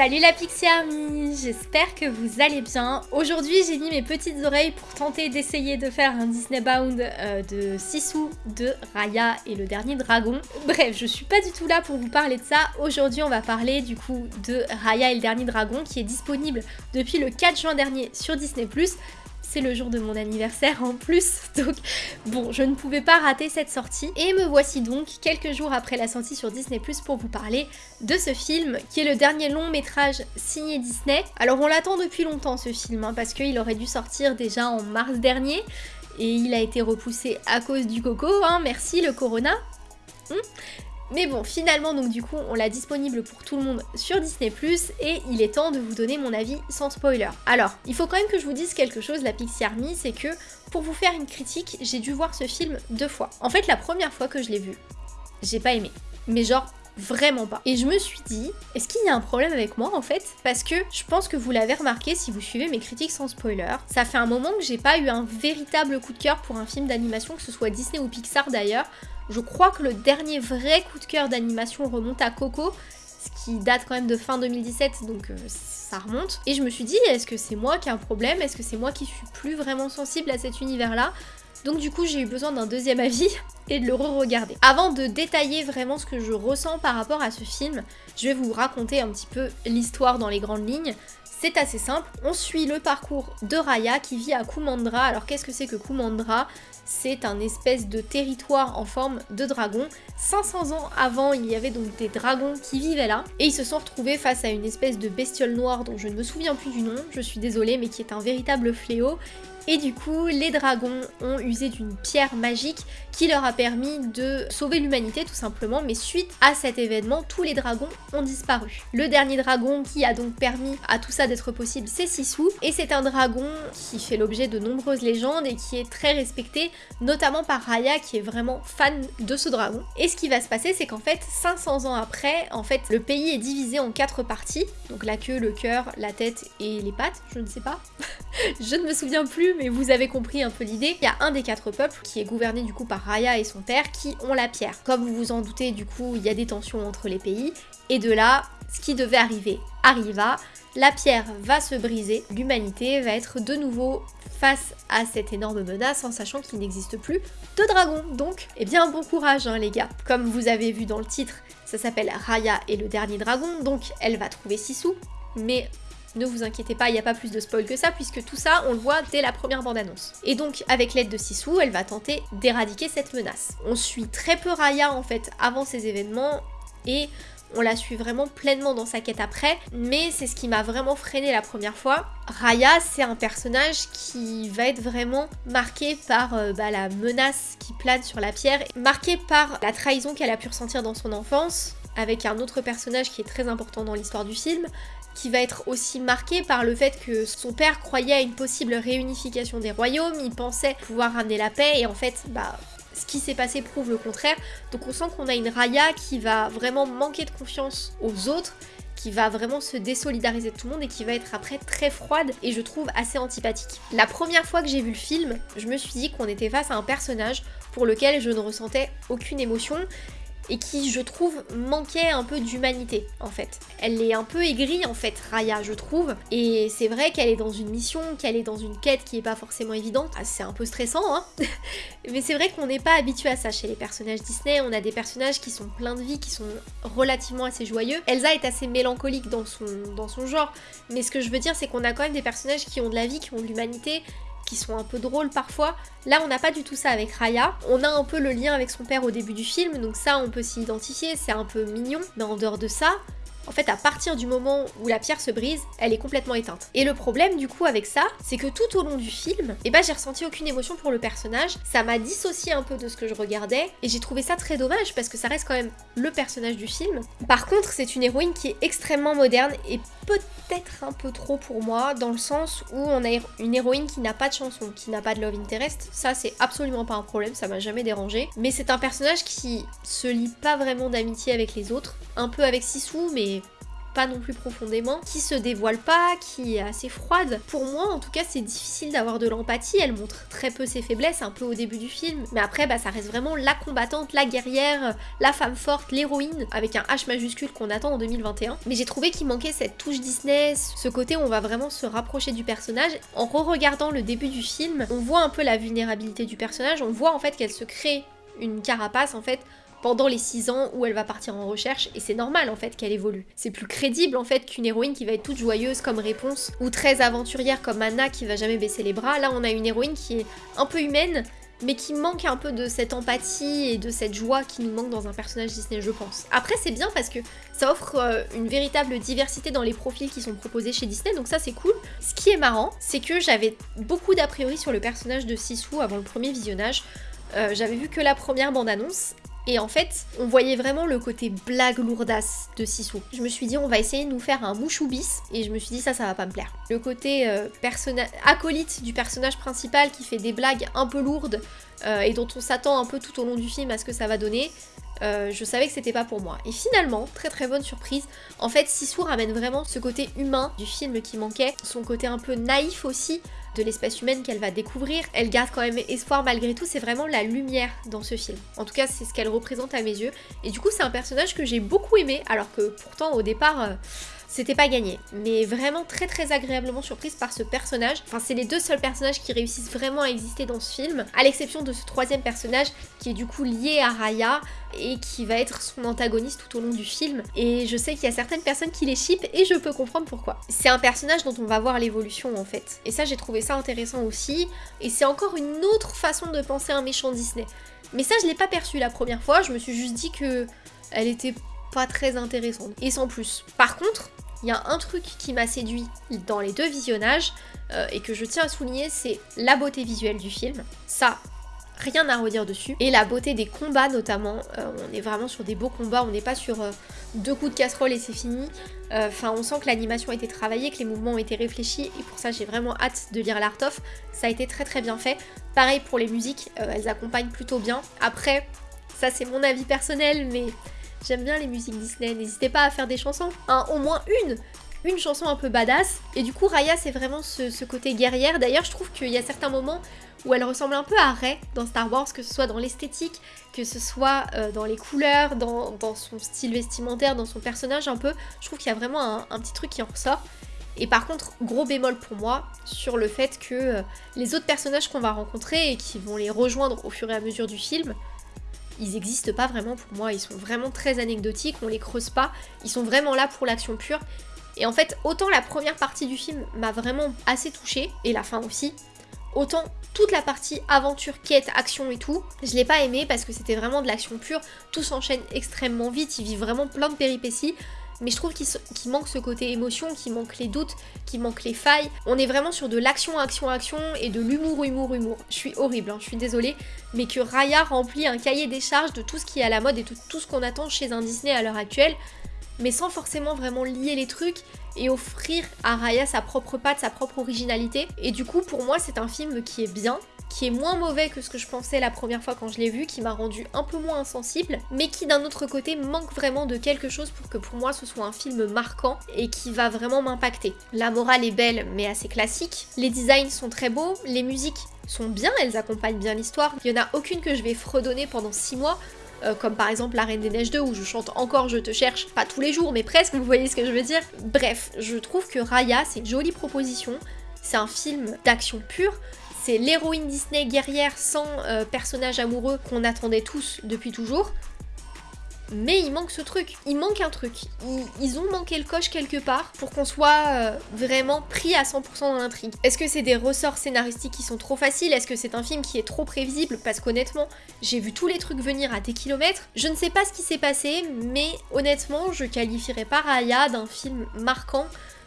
Salut la Pixie Army, j'espère que vous allez bien. Aujourd'hui j'ai mis mes petites oreilles pour tenter d'essayer de faire un Disney Bound euh, de Sisu, de Raya et le dernier dragon. Bref, je suis pas du tout là pour vous parler de ça. Aujourd'hui on va parler du coup de Raya et le dernier dragon qui est disponible depuis le 4 juin dernier sur Disney+. C'est le jour de mon anniversaire en plus, donc bon, je ne pouvais pas rater cette sortie. Et me voici donc quelques jours après la sortie sur Disney pour vous parler de ce film, qui est le dernier long métrage signé Disney. Alors on l'attend depuis longtemps ce film, hein, parce qu'il aurait dû sortir déjà en mars dernier, et il a été repoussé à cause du coco, hein, merci le corona. Hmm. Mais bon, finalement, donc du coup, on l'a disponible pour tout le monde sur Disney+, et il est temps de vous donner mon avis sans spoiler. Alors, il faut quand même que je vous dise quelque chose, la Pixie Army, c'est que pour vous faire une critique, j'ai dû voir ce film deux fois. En fait, la première fois que je l'ai vu, j'ai pas aimé. Mais genre, vraiment pas. Et je me suis dit, est-ce qu'il y a un problème avec moi en fait? Parce que je pense que vous l'avez remarqué si vous suivez mes critiques sans spoiler, ça fait un moment que j'ai pas eu un véritable coup de cœur pour un film d'animation, que ce soit Disney ou Pixar d'ailleurs. Je crois que le dernier vrai coup de cœur d'animation remonte à Coco, ce qui date quand même de fin 2017, donc euh, ça remonte. Et je me suis dit, est-ce que c'est moi qui ai un problème? Est-ce que c'est moi qui suis plus vraiment sensible à cet univers-là? Donc du coup j'ai eu besoin d'un deuxième avis et de le re-regarder. Avant de détailler vraiment ce que je ressens par rapport à ce film, je vais vous raconter un petit peu l'histoire dans les grandes lignes. C'est assez simple, on suit le parcours de Raya qui vit à Kumandra. Alors qu'est-ce que c'est que Kumandra? C'est un espèce de territoire en forme de dragon. 500 ans avant, il y avait donc des dragons qui vivaient là, et ils se sont retrouvés face à une espèce de bestiole noire dont je ne me souviens plus du nom, je suis désolée, mais qui est un véritable fléau, et du coup, les dragons ont usé d'une pierre magique qui leur a permis de sauver l'humanité tout simplement, mais suite à cet événement, tous les dragons ont disparu. Le dernier dragon qui a donc permis à tout ça d'être possible, c'est Sisu, et c'est un dragon qui fait l'objet de nombreuses légendes et qui est très respecté, notamment par Raya qui est vraiment fan de ce dragon. Et ce qui va se passer, c'est qu'en fait, 500 ans après, en fait, le pays est divisé en quatre parties, donc la queue, le cœur, la tête et les pattes, je ne sais pas. je ne me souviens plus, mais vous avez compris un peu l'idée. Il y a un des quatre peuples qui est gouverné du coup par Raya et son père qui ont la pierre. Comme vous vous en doutez, du coup, il y a des tensions entre les pays. Et de là, ce qui devait arriver arriva. La pierre va se briser, l'humanité va être de nouveau face à cette énorme menace en sachant qu'il n'existe plus de dragon. Donc, eh bien bon courage hein, les gars. Comme vous avez vu dans le titre, ça s'appelle Raya et le dernier dragon, donc elle va trouver Sisu, mais ne vous inquiétez pas, il n'y a pas plus de spoil que ça, puisque tout ça, on le voit dès la première bande-annonce. Et donc, avec l'aide de Sisu, elle va tenter d'éradiquer cette menace. On suit très peu Raya, en fait, avant ces événements, et on la suit vraiment pleinement dans sa quête après, mais c'est ce qui m'a vraiment freiné la première fois. Raya, c'est un personnage qui va être vraiment marqué par euh, bah, la menace qui plane sur la pierre, marqué par la trahison qu'elle a pu ressentir dans son enfance, avec un autre personnage qui est très important dans l'histoire du film, qui va être aussi marqué par le fait que son père croyait à une possible réunification des royaumes, il pensait pouvoir ramener la paix et en fait, bah, ce qui s'est passé prouve le contraire. Donc on sent qu'on a une Raya qui va vraiment manquer de confiance aux autres, qui va vraiment se désolidariser de tout le monde et qui va être après très froide et je trouve assez antipathique. La première fois que j'ai vu le film, je me suis dit qu'on était face à un personnage pour lequel je ne ressentais aucune émotion et qui, je trouve, manquait un peu d'humanité, en fait. Elle est un peu aigrie, en fait, Raya, je trouve. Et c'est vrai qu'elle est dans une mission, qu'elle est dans une quête qui est pas forcément évidente. Ah, c'est un peu stressant, hein Mais c'est vrai qu'on n'est pas habitué à ça chez les personnages Disney. On a des personnages qui sont pleins de vie, qui sont relativement assez joyeux. Elsa est assez mélancolique dans son, dans son genre. Mais ce que je veux dire, c'est qu'on a quand même des personnages qui ont de la vie, qui ont de l'humanité, qui sont un peu drôles parfois. Là, on n'a pas du tout ça avec Raya. On a un peu le lien avec son père au début du film, donc ça, on peut s'y identifier, c'est un peu mignon. Mais en dehors de ça, en fait, à partir du moment où la pierre se brise, elle est complètement éteinte. Et le problème, du coup, avec ça, c'est que tout au long du film, eh ben, j'ai ressenti aucune émotion pour le personnage. Ça m'a dissocié un peu de ce que je regardais, et j'ai trouvé ça très dommage, parce que ça reste quand même le personnage du film. Par contre, c'est une héroïne qui est extrêmement moderne, et peut-être un peu trop pour moi, dans le sens où on a une héroïne qui n'a pas de chanson, qui n'a pas de love interest. Ça, c'est absolument pas un problème, ça m'a jamais dérangé. Mais c'est un personnage qui se lie pas vraiment d'amitié avec les autres, un peu avec Sisu, mais pas non plus profondément, qui se dévoile pas, qui est assez froide. Pour moi, en tout cas, c'est difficile d'avoir de l'empathie. Elle montre très peu ses faiblesses, un peu au début du film. Mais après, bah, ça reste vraiment la combattante, la guerrière, la femme forte, l'héroïne, avec un H majuscule qu'on attend en 2021. Mais j'ai trouvé qu'il manquait cette touche Disney, ce côté où on va vraiment se rapprocher du personnage. En re-regardant le début du film, on voit un peu la vulnérabilité du personnage, on voit en fait qu'elle se crée une carapace en fait pendant les 6 ans où elle va partir en recherche et c'est normal en fait qu'elle évolue. C'est plus crédible en fait qu'une héroïne qui va être toute joyeuse comme réponse ou très aventurière comme Anna qui va jamais baisser les bras. Là on a une héroïne qui est un peu humaine mais qui manque un peu de cette empathie et de cette joie qui nous manque dans un personnage Disney, je pense. Après, c'est bien parce que ça offre euh, une véritable diversité dans les profils qui sont proposés chez Disney, donc ça c'est cool. Ce qui est marrant, c'est que j'avais beaucoup d'a priori sur le personnage de Sisu avant le premier visionnage. Euh, j'avais vu que la première bande-annonce et en fait, on voyait vraiment le côté blague lourdasse de Sissou. Je me suis dit, on va essayer de nous faire un mouchoubis, et je me suis dit, ça, ça va pas me plaire. Le côté euh, acolyte du personnage principal qui fait des blagues un peu lourdes, euh, et dont on s'attend un peu tout au long du film à ce que ça va donner, euh, je savais que c'était pas pour moi. Et finalement, très très bonne surprise, en fait Sissou ramène vraiment ce côté humain du film qui manquait, son côté un peu naïf aussi, de l'espèce humaine qu'elle va découvrir. Elle garde quand même espoir malgré tout, c'est vraiment la lumière dans ce film. En tout cas, c'est ce qu'elle représente à mes yeux. Et du coup, c'est un personnage que j'ai beaucoup aimé, alors que pourtant au départ... Euh, c'était pas gagné. Mais vraiment très très agréablement surprise par ce personnage. Enfin, c'est les deux seuls personnages qui réussissent vraiment à exister dans ce film, à l'exception de ce troisième personnage qui est du coup lié à Raya et qui va être son antagoniste tout au long du film. Et je sais qu'il y a certaines personnes qui les chipent et je peux comprendre pourquoi. C'est un personnage dont on va voir l'évolution en fait. Et ça, j'ai trouvé ça intéressant aussi. Et c'est encore une autre façon de penser un méchant Disney. Mais ça, je l'ai pas perçu la première fois. Je me suis juste dit que elle était pas très intéressante. Et sans plus. Par contre, il y a un truc qui m'a séduit dans les deux visionnages euh, et que je tiens à souligner, c'est la beauté visuelle du film. Ça, rien à redire dessus. Et la beauté des combats notamment, euh, on est vraiment sur des beaux combats, on n'est pas sur euh, deux coups de casserole et c'est fini. Enfin, on sent que l'animation a été travaillée, que les mouvements ont été réfléchis et pour ça j'ai vraiment hâte de lire l'art of. Ça a été très très bien fait. Pareil pour les musiques, elles accompagnent plutôt bien. Après, ça c'est mon avis personnel, mais J'aime bien les musiques Disney, n'hésitez pas à faire des chansons, au moins une une chanson un peu badass. Et du coup, Raya, c'est vraiment ce, côté guerrière. D'ailleurs, je trouve qu'il y a certains moments où elle ressemble un peu à Rey dans Star Wars, que ce soit dans l'esthétique, que ce soit euh, dans les couleurs, dans, son style vestimentaire, dans son personnage un peu. Je trouve qu'il y a vraiment un, petit truc qui en ressort. Et par contre, gros bémol pour moi sur le fait que euh, les autres personnages qu'on va rencontrer et qui vont les rejoindre au fur et à mesure du film, ils n'existent pas vraiment pour moi, ils sont vraiment très anecdotiques, on les creuse pas, ils sont vraiment là pour l'action pure. Et en fait, autant la première partie du film m'a vraiment assez touchée, et la fin aussi, autant toute la partie aventure, quête, action et tout, je l'ai pas aimé parce que c'était vraiment de l'action pure, tout s'enchaîne extrêmement vite, ils vivent vraiment plein de péripéties, mais je trouve qu'il manque ce côté émotion, qu'il manque les doutes, qu'il manque les failles. On est vraiment sur de l'action, action, action et de l'humour, humour, humour. Je suis horrible, hein, je suis désolée, mais que Raya remplit un cahier des charges de tout ce qui est à la mode et de tout ce qu'on attend chez un Disney à l'heure actuelle, mais sans forcément vraiment lier les trucs et offrir à Raya sa propre patte, sa propre originalité. Et du coup, pour moi, c'est un film qui est bien, qui est moins mauvais que ce que je pensais la première fois quand je l'ai vu, qui m'a rendu un peu moins insensible, mais qui d'un autre côté manque vraiment de quelque chose pour que pour moi ce soit un film marquant et qui va vraiment m'impacter. La morale est belle mais assez classique, les designs sont très beaux, les musiques sont bien, elles accompagnent bien l'histoire, il n'y en a aucune que je vais fredonner pendant 6 mois, euh, comme par exemple La Reine des Neiges 2 où je chante encore Je te cherche, pas tous les jours mais presque, vous voyez ce que je veux dire. Bref, je trouve que Raya c'est une jolie proposition, c'est un film d'action pure, c'est l'héroïne Disney guerrière sans euh, personnage amoureux qu'on attendait tous depuis toujours. Mais il manque ce truc, il manque un truc. Ils, ont manqué le coche quelque part pour qu'on soit euh, vraiment pris à 100% dans l'intrigue. Est-ce que c'est des ressorts scénaristiques qui sont trop faciles? Est-ce que c'est un film qui est trop prévisible? Parce qu'honnêtement, j'ai vu tous les trucs venir à des kilomètres. Je ne sais pas ce qui s'est passé, mais honnêtement, je qualifierais pas Raya d'un film marquant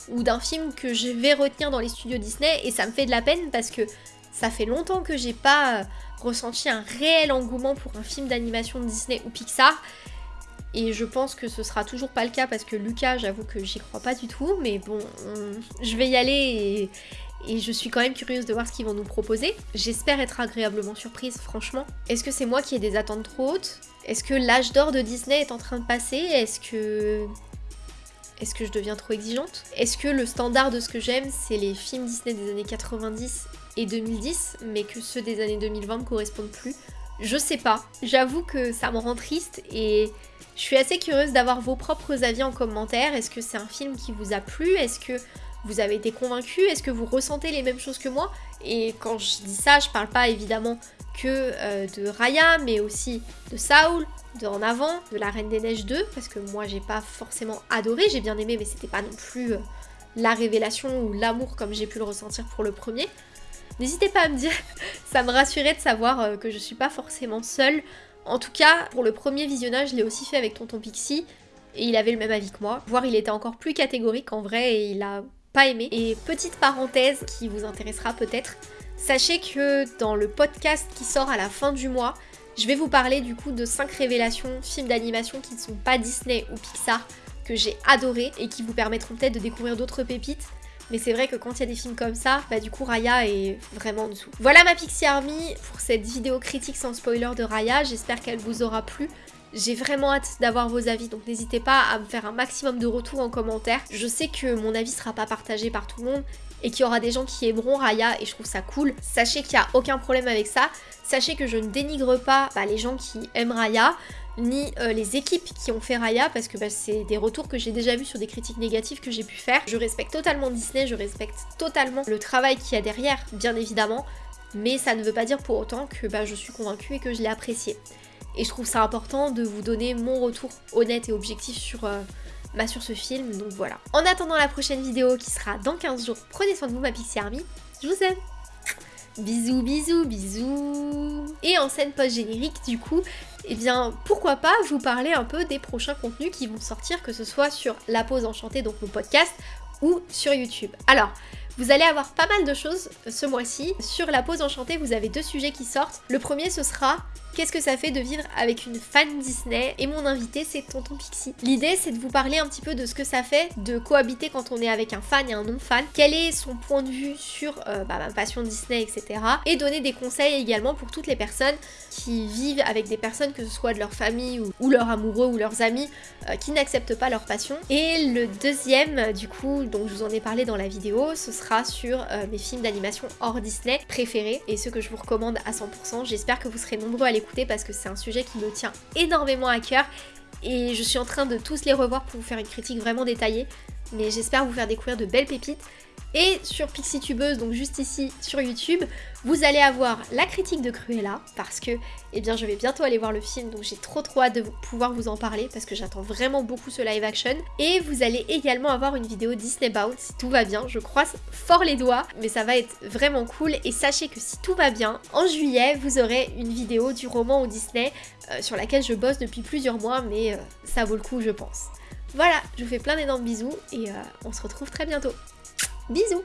ou d'un film que je vais retenir dans les studios Disney et ça me fait de la peine parce que ça fait longtemps que j'ai pas euh, ressenti un réel engouement pour un film d'animation de Disney ou Pixar. Et je pense que ce sera toujours pas le cas parce que Lucas, j'avoue que j'y crois pas du tout. Mais bon, je vais y aller et, je suis quand même curieuse de voir ce qu'ils vont nous proposer. J'espère être agréablement surprise, franchement. Est-ce que c'est moi qui ai des attentes trop hautes? Est-ce que l'âge d'or de Disney est en train de passer? Est-ce que Est-ce que je deviens trop exigeante? Est-ce que le standard de ce que j'aime, c'est les films Disney des années 90 et 2010, mais que ceux des années 2020 ne correspondent plus Je sais pas. J'avoue que ça me rend triste et je suis assez curieuse d'avoir vos propres avis en commentaire. Est-ce que c'est un film qui vous a plu? Est-ce que vous avez été convaincu Est-ce que vous ressentez les mêmes choses que moi? Et quand je dis ça, je parle pas évidemment que euh, de Raya, mais aussi de Saul, de En Avant, de La Reine des Neiges 2, parce que moi j'ai pas forcément adoré, j'ai bien aimé, mais c'était pas non plus euh, la révélation ou l'amour comme j'ai pu le ressentir pour le premier. N'hésitez pas à me dire, ça me rassurait de savoir euh, que je suis pas forcément seule. En tout cas, pour le premier visionnage, je l'ai aussi fait avec Tonton Pixie, et il avait le même avis que moi. Voire il était encore plus catégorique en vrai, et il a pas aimé. Et petite parenthèse qui vous intéressera peut-être, sachez que dans le podcast qui sort à la fin du mois, je vais vous parler du coup de 5 révélations films d'animation qui ne sont pas Disney ou Pixar que j'ai adoré et qui vous permettront peut-être de découvrir d'autres pépites. Mais c'est vrai que quand il y a des films comme ça, bah du coup Raya est vraiment en dessous. Voilà ma Pixie Army pour cette vidéo critique sans spoiler de Raya, j'espère qu'elle vous aura plu. J'ai vraiment hâte d'avoir vos avis, donc n'hésitez pas à me faire un maximum de retours en commentaire. Je sais que mon avis sera pas partagé par tout le monde et qu'il y aura des gens qui aimeront Raya et je trouve ça cool. Sachez qu'il n'y a aucun problème avec ça. Sachez que je ne dénigre pas bah, les gens qui aiment Raya, ni euh, les équipes qui ont fait Raya, parce que bah, c'est des retours que j'ai déjà vus sur des critiques négatives que j'ai pu faire. Je respecte totalement Disney, je respecte totalement le travail qu'il y a derrière, bien évidemment, mais ça ne veut pas dire pour autant que bah, je suis convaincue et que je l'ai apprécié. Et je trouve ça important de vous donner mon retour honnête et objectif sur, euh, bah, sur ce film, donc voilà. En attendant la prochaine vidéo qui sera dans 15 jours, prenez soin de vous ma Pixie Army, je vous aime Bisous, bisous, bisous Et en scène post-générique, du coup, eh bien, pourquoi pas vous parler un peu des prochains contenus qui vont sortir, que ce soit sur La Pause Enchantée, donc mon podcast, ou sur YouTube. Alors, vous allez avoir pas mal de choses ce mois-ci. Sur La Pause Enchantée, vous avez deux sujets qui sortent. Le premier, ce sera Qu'est-ce que ça fait de vivre avec une fan Disney Et mon invité, c'est Tonton Pixie. L'idée, c'est de vous parler un petit peu de ce que ça fait de cohabiter quand on est avec un fan et un non-fan. Quel est son point de vue sur euh, bah, ma passion Disney, etc. Et donner des conseils également pour toutes les personnes qui vivent avec des personnes, que ce soit de leur famille ou, leurs amoureux ou leurs amis, euh, qui n'acceptent pas leur passion. Et le deuxième, du coup, dont je vous en ai parlé dans la vidéo, ce sera sur euh, mes films d'animation hors Disney préférés et ceux que je vous recommande à 100%. J'espère que vous serez nombreux à les parce que c'est un sujet qui me tient énormément à cœur et je suis en train de tous les revoir pour vous faire une critique vraiment détaillée. Mais j'espère vous faire découvrir de belles pépites. Et sur PixieTubeuse, donc juste ici sur YouTube, vous allez avoir la critique de Cruella parce que eh bien, je vais bientôt aller voir le film donc j'ai trop trop hâte de pouvoir vous en parler parce que j'attends vraiment beaucoup ce live action. Et vous allez également avoir une vidéo Disney Bound si tout va bien. Je croise fort les doigts mais ça va être vraiment cool et sachez que si tout va bien, en juillet vous aurez une vidéo du roman au Disney euh, sur laquelle je bosse depuis plusieurs mois mais euh, ça vaut le coup je pense. Voilà, je vous fais plein d'énormes bisous et euh, on se retrouve très bientôt. Bisous